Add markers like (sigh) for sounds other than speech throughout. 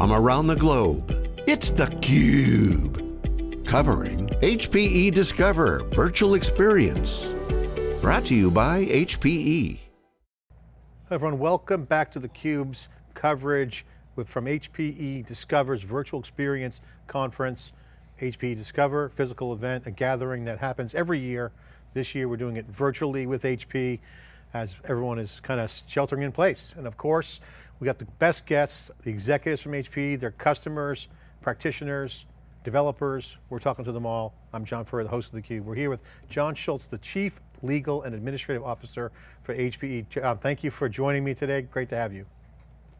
from around the globe. It's theCUBE, covering HPE Discover Virtual Experience. Brought to you by HPE. Hello everyone, welcome back to theCUBE's coverage with, from HPE Discover's Virtual Experience Conference. HPE Discover, physical event, a gathering that happens every year. This year we're doing it virtually with HP as everyone is kind of sheltering in place. And of course, we got the best guests, the executives from HP, their customers, practitioners, developers. We're talking to them all. I'm John Furrier, the host of theCUBE. We're here with John Schultz, the Chief Legal and Administrative Officer for HPE. John, thank you for joining me today. Great to have you.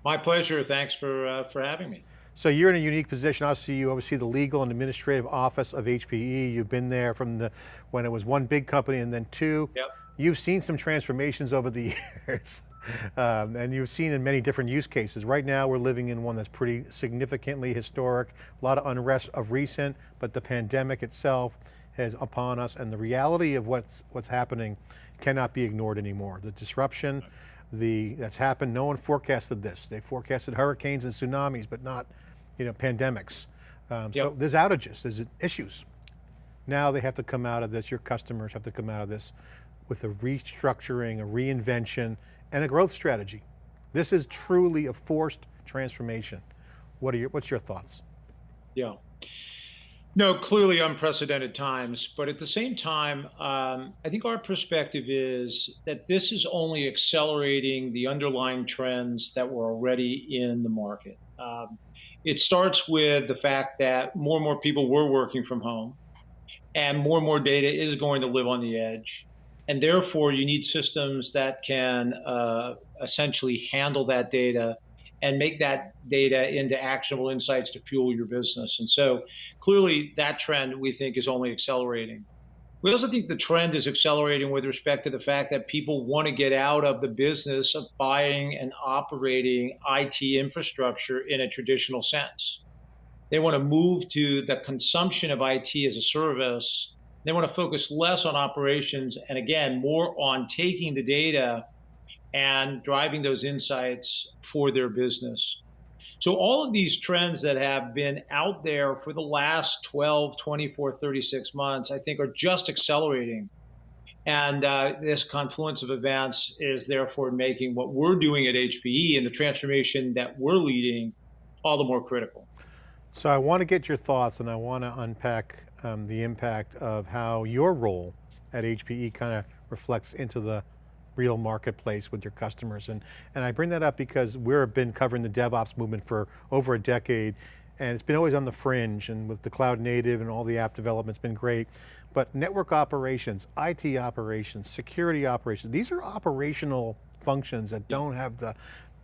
My pleasure, thanks for, uh, for having me. So you're in a unique position. Obviously, you oversee the legal and administrative office of HPE. You've been there from the when it was one big company and then two. Yep. You've seen some transformations over the (laughs) years. Um, and you've seen in many different use cases. Right now we're living in one that's pretty significantly historic, a lot of unrest of recent, but the pandemic itself is upon us and the reality of what's, what's happening cannot be ignored anymore. The disruption the, that's happened, no one forecasted this. They forecasted hurricanes and tsunamis, but not you know, pandemics. Um, yep. So there's outages, there's issues. Now they have to come out of this, your customers have to come out of this with a restructuring, a reinvention, and a growth strategy. This is truly a forced transformation. What are your, what's your thoughts? Yeah. No, clearly unprecedented times, but at the same time, um, I think our perspective is that this is only accelerating the underlying trends that were already in the market. Um, it starts with the fact that more and more people were working from home, and more and more data is going to live on the edge and therefore you need systems that can uh, essentially handle that data and make that data into actionable insights to fuel your business. And so clearly that trend we think is only accelerating. We also think the trend is accelerating with respect to the fact that people want to get out of the business of buying and operating IT infrastructure in a traditional sense. They want to move to the consumption of IT as a service they want to focus less on operations and again, more on taking the data and driving those insights for their business. So all of these trends that have been out there for the last 12, 24, 36 months, I think are just accelerating. And uh, this confluence of events is therefore making what we're doing at HPE and the transformation that we're leading all the more critical. So I want to get your thoughts and I want to unpack um, the impact of how your role at HPE kind of reflects into the real marketplace with your customers. And, and I bring that up because we've been covering the DevOps movement for over a decade and it's been always on the fringe and with the cloud native and all the app development, it's been great. But network operations, IT operations, security operations, these are operational functions that don't have the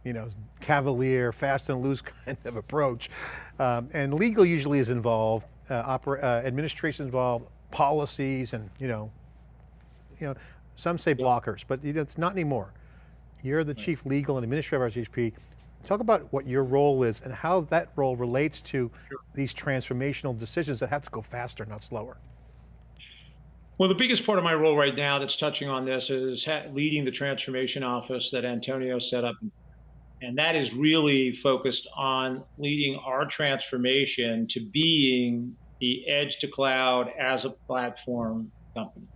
you know, cavalier, fast and loose (laughs) kind of approach. Um, and legal usually is involved, uh, uh, administration involved, policies and, you know, you know, some say blockers, but it's not anymore. You're the chief legal and administrative officer at HP. Talk about what your role is and how that role relates to sure. these transformational decisions that have to go faster, not slower. Well, the biggest part of my role right now that's touching on this is leading the transformation office that Antonio set up and that is really focused on leading our transformation to being the edge to cloud as a platform company.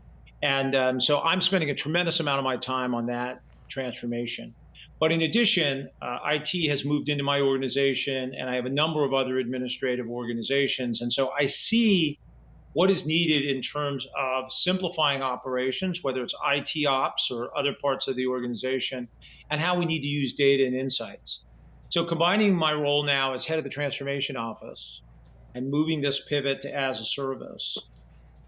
And um, so I'm spending a tremendous amount of my time on that transformation. But in addition, uh, IT has moved into my organization and I have a number of other administrative organizations. And so I see what is needed in terms of simplifying operations, whether it's IT ops or other parts of the organization, and how we need to use data and insights. So combining my role now as head of the transformation office and moving this pivot to as a service,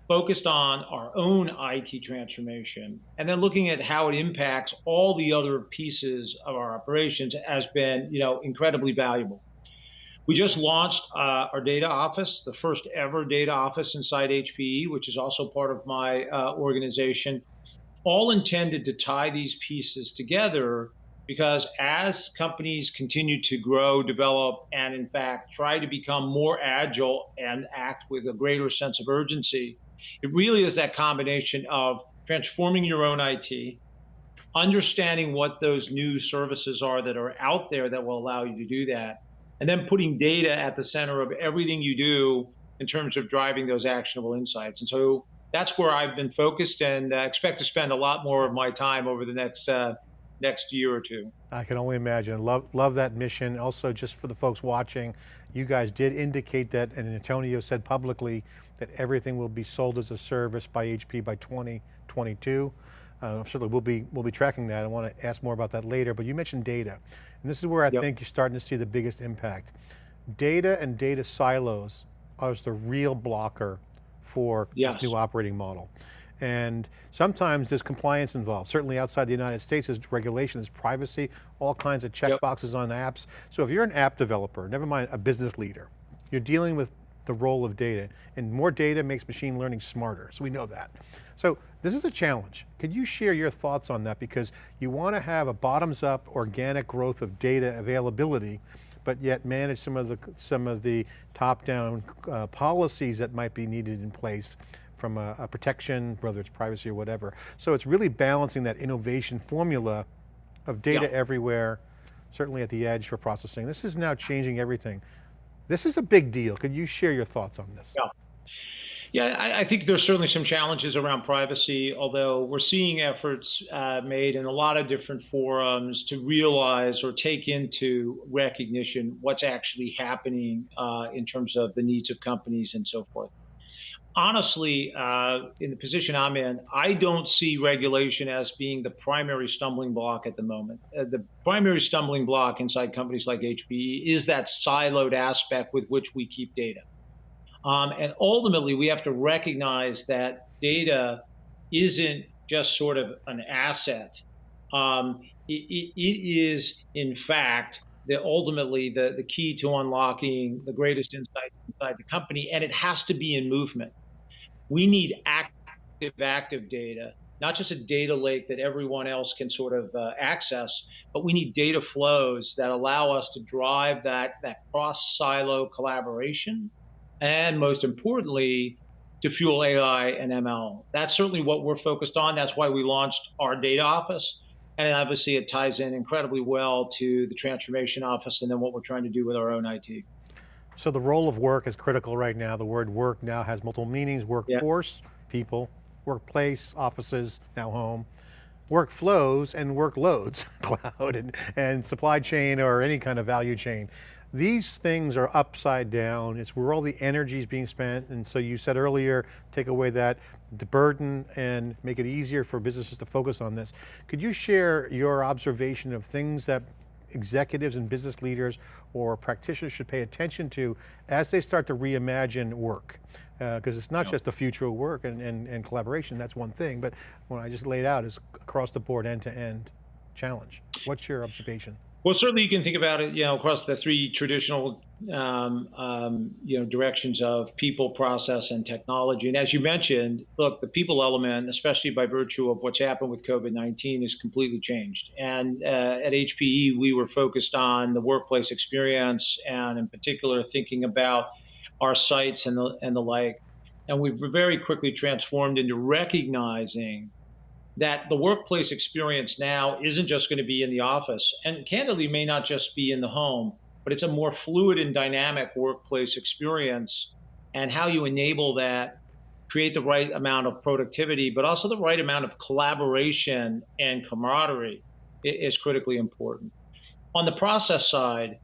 focused on our own IT transformation, and then looking at how it impacts all the other pieces of our operations has been, you know, incredibly valuable. We just launched uh, our data office, the first ever data office inside HPE, which is also part of my uh, organization, all intended to tie these pieces together because as companies continue to grow, develop, and in fact try to become more agile and act with a greater sense of urgency, it really is that combination of transforming your own IT, understanding what those new services are that are out there that will allow you to do that, and then putting data at the center of everything you do in terms of driving those actionable insights. And so that's where I've been focused and uh, expect to spend a lot more of my time over the next uh, next year or two. I can only imagine. Love, love that mission. Also, just for the folks watching, you guys did indicate that, and Antonio said publicly that everything will be sold as a service by HP by 2022. Uh, certainly we'll be, we'll be tracking that. I want to ask more about that later, but you mentioned data. And this is where I yep. think you're starting to see the biggest impact. Data and data silos are the real blocker for yes. this new operating model. And sometimes there's compliance involved. Certainly outside the United States, there's regulation, there's privacy, all kinds of checkboxes yep. on apps. So if you're an app developer, never mind a business leader, you're dealing with the role of data, and more data makes machine learning smarter, so we know that. So this is a challenge. Could you share your thoughts on that? Because you want to have a bottoms up organic growth of data availability, but yet manage some of the, some of the top down uh, policies that might be needed in place from a, a protection, whether it's privacy or whatever. So it's really balancing that innovation formula of data yeah. everywhere, certainly at the edge for processing. This is now changing everything. This is a big deal. Could you share your thoughts on this? Yeah. Yeah, I, I, think there's certainly some challenges around privacy, although we're seeing efforts uh, made in a lot of different forums to realize or take into recognition what's actually happening uh, in terms of the needs of companies and so forth honestly, uh, in the position I'm in, I don't see regulation as being the primary stumbling block at the moment. Uh, the primary stumbling block inside companies like HPE is that siloed aspect with which we keep data. Um, and ultimately, we have to recognize that data isn't just sort of an asset. Um, it, it is, in fact, the ultimately the, the key to unlocking the greatest insight inside the company, and it has to be in movement. We need active, active data, not just a data lake that everyone else can sort of uh, access, but we need data flows that allow us to drive that, that cross silo collaboration. And most importantly, to fuel AI and ML. That's certainly what we're focused on. That's why we launched our data office. And obviously it ties in incredibly well to the transformation office and then what we're trying to do with our own IT. So the role of work is critical right now. The word work now has multiple meanings, workforce, yeah. people, workplace, offices, now home, workflows and workloads, (laughs) cloud and, and supply chain or any kind of value chain. These things are upside down. It's where all the energy is being spent. And so you said earlier, take away that the burden and make it easier for businesses to focus on this. Could you share your observation of things that executives and business leaders or practitioners should pay attention to as they start to reimagine work? Because uh, it's not yeah. just the future of work and, and, and collaboration, that's one thing, but what I just laid out is across the board, end to end challenge. What's your observation? Well, certainly you can think about it, you know, across the three traditional, um, um, you know, directions of people, process, and technology. And as you mentioned, look, the people element, especially by virtue of what's happened with COVID-19, is completely changed. And uh, at HPE, we were focused on the workplace experience, and in particular, thinking about our sites and the and the like. And we've very quickly transformed into recognizing that the workplace experience now isn't just going to be in the office and candidly may not just be in the home, but it's a more fluid and dynamic workplace experience and how you enable that create the right amount of productivity, but also the right amount of collaboration and camaraderie is critically important. On the process side,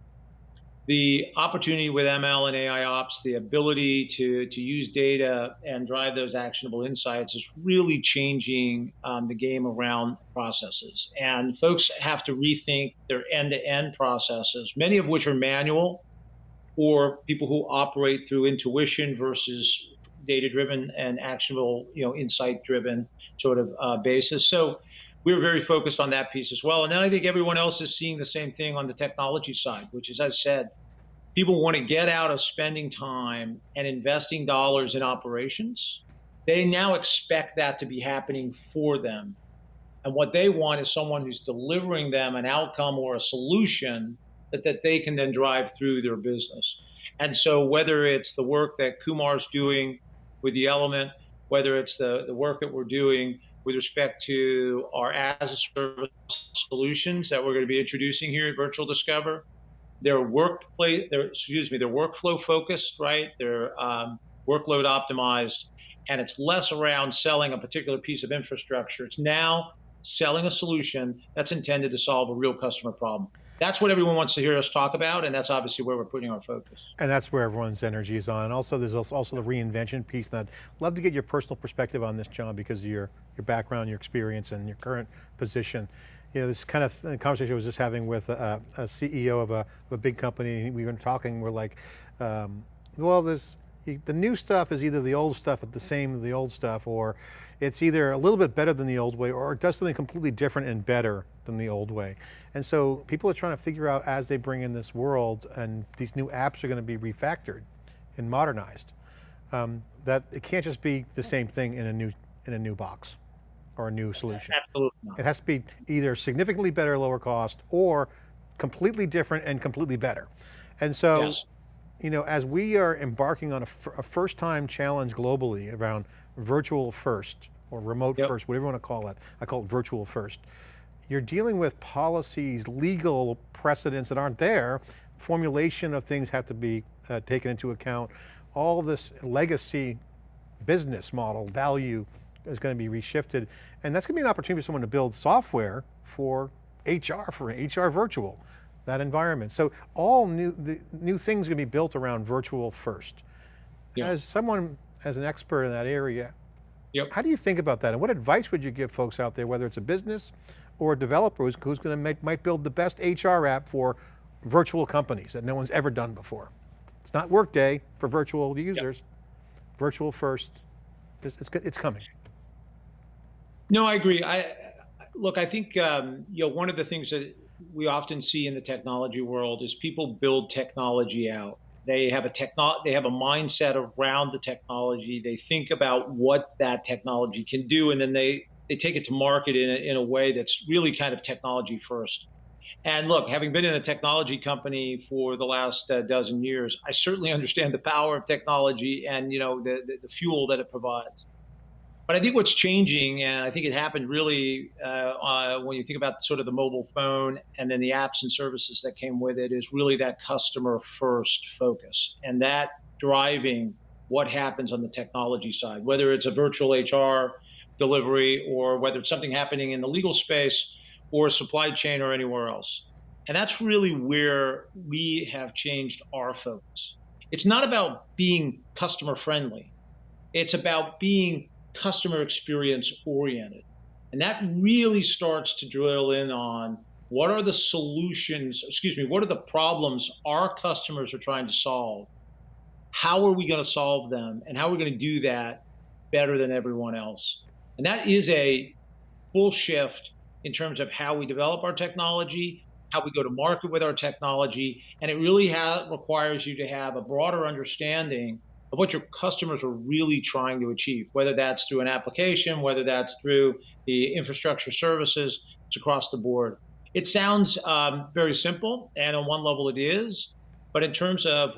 the opportunity with ML and AI ops, the ability to, to use data and drive those actionable insights is really changing um, the game around processes. And folks have to rethink their end to end processes, many of which are manual or people who operate through intuition versus data driven and actionable, you know, insight driven sort of uh, basis. So we're very focused on that piece as well. And then I think everyone else is seeing the same thing on the technology side, which is, as I said, people want to get out of spending time and investing dollars in operations. They now expect that to be happening for them. And what they want is someone who's delivering them an outcome or a solution that, that they can then drive through their business. And so whether it's the work that Kumar's doing with the element, whether it's the, the work that we're doing with respect to our as a service solutions that we're going to be introducing here at Virtual Discover, They're workplace, they're, excuse me, they're workflow focused, right? They're um, workload optimized, and it's less around selling a particular piece of infrastructure. It's now selling a solution that's intended to solve a real customer problem. That's what everyone wants to hear us talk about, and that's obviously where we're putting our focus. And that's where everyone's energy is on. And also there's also the reinvention piece. And I'd love to get your personal perspective on this, John, because of your, your background, your experience, and your current position. You know, this kind of conversation I was just having with a, a CEO of a, a, big company, we were talking, we're like, um, well, there's, the new stuff is either the old stuff at the same as the old stuff, or it's either a little bit better than the old way, or it does something completely different and better than the old way. And so people are trying to figure out as they bring in this world, and these new apps are going to be refactored and modernized, um, that it can't just be the same thing in a new, in a new box or a new solution. Absolutely not. It has to be either significantly better, lower cost, or completely different and completely better. And so, yes. you know, as we are embarking on a, a first time challenge globally around virtual first, or remote yep. first, whatever you want to call it, I call it virtual first. You're dealing with policies, legal precedents that aren't there, formulation of things have to be uh, taken into account. All this legacy business model, value is going to be reshifted. And that's going to be an opportunity for someone to build software for HR, for HR virtual, that environment. So all new, the, new things are going to be built around virtual first. Yeah. As someone, as an expert in that area, yep. how do you think about that? And what advice would you give folks out there, whether it's a business or a developer who's, who's going to make, might build the best HR app for virtual companies that no one's ever done before? It's not Workday for virtual users, yep. virtual first, it's, it's, it's coming. No, I agree. I look. I think um, you know one of the things that we often see in the technology world is people build technology out. They have a techno they have a mindset around the technology. They think about what that technology can do, and then they they take it to market in a, in a way that's really kind of technology first. And look, having been in a technology company for the last uh, dozen years, I certainly understand the power of technology and you know the, the, the fuel that it provides. But I think what's changing, and I think it happened really uh, uh, when you think about sort of the mobile phone and then the apps and services that came with it, is really that customer first focus and that driving what happens on the technology side, whether it's a virtual HR delivery or whether it's something happening in the legal space or supply chain or anywhere else. And that's really where we have changed our focus. It's not about being customer friendly. It's about being customer experience oriented. And that really starts to drill in on what are the solutions, excuse me, what are the problems our customers are trying to solve? How are we going to solve them? And how are we going to do that better than everyone else? And that is a full shift in terms of how we develop our technology, how we go to market with our technology. And it really requires you to have a broader understanding of what your customers are really trying to achieve, whether that's through an application, whether that's through the infrastructure services, it's across the board. It sounds um, very simple, and on one level it is, but in terms of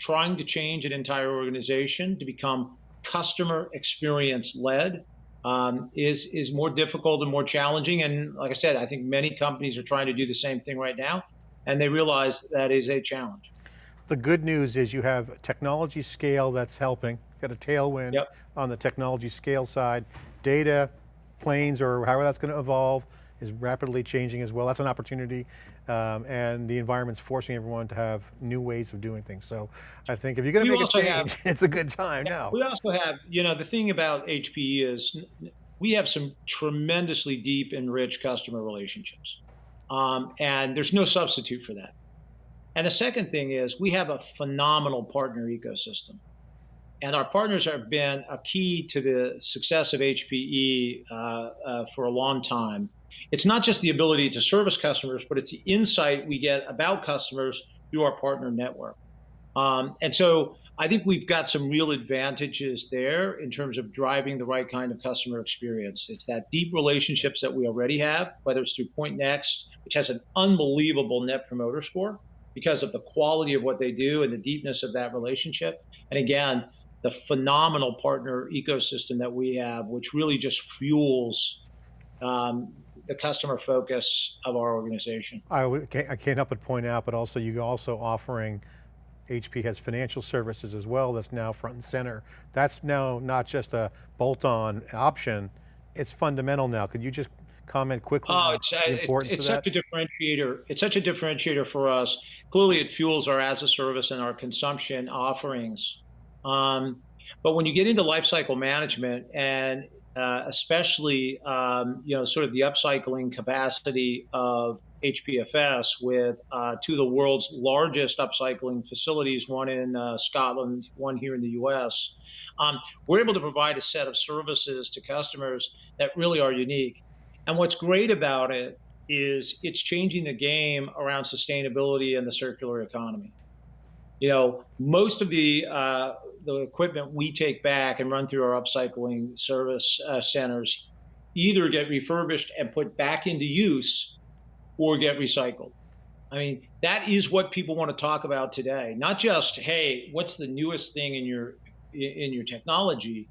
trying to change an entire organization to become customer experience led um, is is more difficult and more challenging. And like I said, I think many companies are trying to do the same thing right now, and they realize that is a challenge. The good news is you have technology scale that's helping, got a tailwind yep. on the technology scale side. Data, planes, or however that's going to evolve is rapidly changing as well. That's an opportunity. Um, and the environment's forcing everyone to have new ways of doing things. So I think if you're going to make a change, have, (laughs) it's a good time yeah, now. We also have, you know, the thing about HPE is we have some tremendously deep and rich customer relationships. Um, and there's no substitute for that. And the second thing is we have a phenomenal partner ecosystem. And our partners have been a key to the success of HPE uh, uh, for a long time. It's not just the ability to service customers, but it's the insight we get about customers through our partner network. Um, and so I think we've got some real advantages there in terms of driving the right kind of customer experience. It's that deep relationships that we already have, whether it's through Pointnext, which has an unbelievable net promoter score, because of the quality of what they do and the deepness of that relationship. And again, the phenomenal partner ecosystem that we have, which really just fuels um, the customer focus of our organization. I, would, I can't help but point out, but also you also offering, HP has financial services as well that's now front and center. That's now not just a bolt-on option, it's fundamental now. Could you just comment quickly Oh, on it's uh, the importance it's of that? such a differentiator. It's such a differentiator for us. Clearly, it fuels our as a service and our consumption offerings. Um, but when you get into lifecycle management and uh, especially um, you know sort of the upcycling capacity of HPFS with uh, two of the world's largest upcycling facilities, one in uh, Scotland, one here in the U.S. Um, we're able to provide a set of services to customers that really are unique. And what's great about it is it's changing the game around sustainability and the circular economy. You know, most of the uh, the equipment we take back and run through our upcycling service uh, centers either get refurbished and put back into use or get recycled. I mean, that is what people want to talk about today. Not just, hey, what's the newest thing in your in your technology,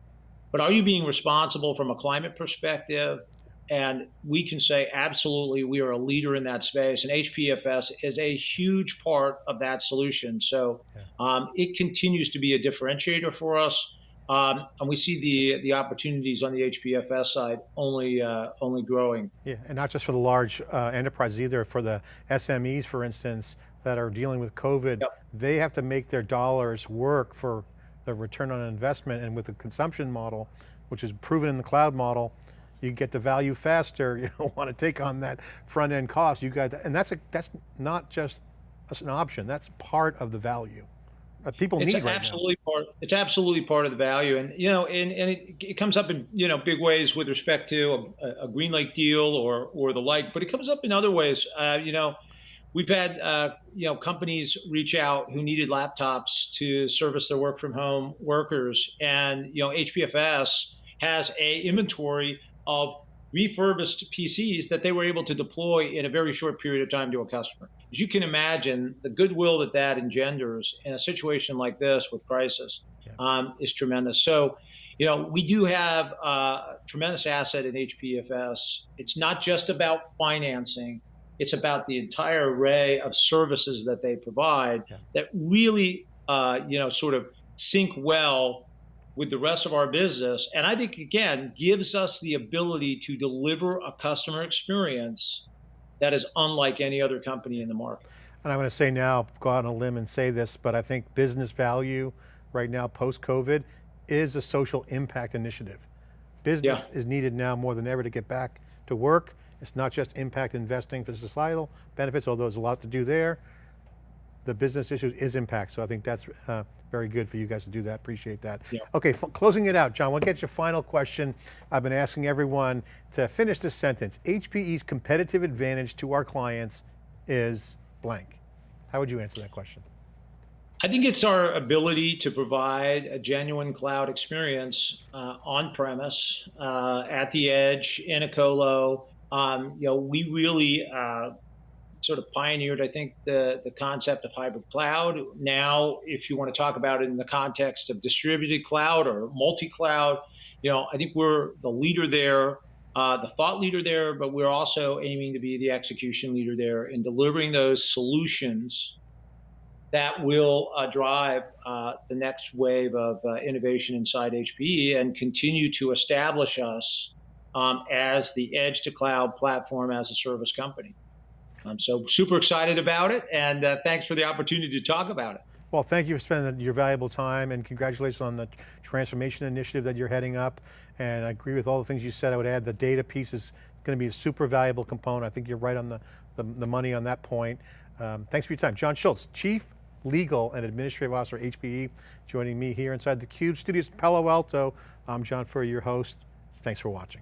but are you being responsible from a climate perspective? And we can say absolutely we are a leader in that space, and HPFS is a huge part of that solution. So um, it continues to be a differentiator for us, um, and we see the the opportunities on the HPFS side only uh, only growing. Yeah, and not just for the large uh, enterprises either, for the SMEs, for instance, that are dealing with COVID, Yep. they have to make their dollars work for the return on investment and with the consumption model, which is proven in the cloud model, you get the value faster, (laughs) you don't want to take on that front end cost, you got, and that's, a, that's not just an option, that's part of the value. that people It's need right now. absolutely part. It's absolutely part of the value, and you know, and, and it, it comes up in you know big ways with respect to a, a GreenLake deal or or the like, but it comes up in other ways. Uh, you know, we've had uh, you know companies reach out who needed laptops to service their work from home workers, and you know, HPFS has a inventory of refurbished PCs that they were able to deploy in a very short period of time to a customer. As you can imagine, the goodwill that that engenders in a situation like this with crisis Yeah. um, is tremendous. So, you know, we do have uh, a tremendous asset in HPFS. It's not just about financing. It's about the entire array of services that they provide Yeah. that really, uh, you know, sort of sync well with the rest of our business. And I think, again, gives us the ability to deliver a customer experience that is unlike any other company in the market. And I'm going to say now, go out on a limb and say this, but I think business value right now, post-COVID, is a social impact initiative. Business is needed now more than ever to get back to work. It's not just impact investing for societal benefits, although there's a lot to do there. The business issues is impact, so I think that's uh, very good for you guys to do that, appreciate that. Yeah. Okay, closing it out, John, we'll get your final question. I've been asking everyone to finish this sentence. HPE's competitive advantage to our clients is blank. How would you answer that question? I think it's our ability to provide a genuine cloud experience uh, on premise, uh, at the edge, in a colo. Um, you know, we really uh, sort of pioneered, I think, the, the concept of hybrid cloud. Now, if you want to talk about it in the context of distributed cloud or multi cloud, you know, I think we're the leader there, uh, the thought leader there, but we're also aiming to be the execution leader there in delivering those solutions that will uh, drive uh, the next wave of uh, innovation inside HPE and continue to establish us um, as the edge to cloud platform as a service company. Um, so super excited about it, and uh, thanks for the opportunity to talk about it. Well, thank you for spending your valuable time and congratulations on the transformation initiative that you're heading up. And I agree with all the things you said. I would add the data piece is going to be a super valuable component. I think you're right on the, the, the money on that point. Um, thanks for your time. John Schultz, Chief Legal and Administrative Officer, HPE, joining me here inside the CUBE studios in Palo Alto. I'm John Furrier, your host. Thanks for watching.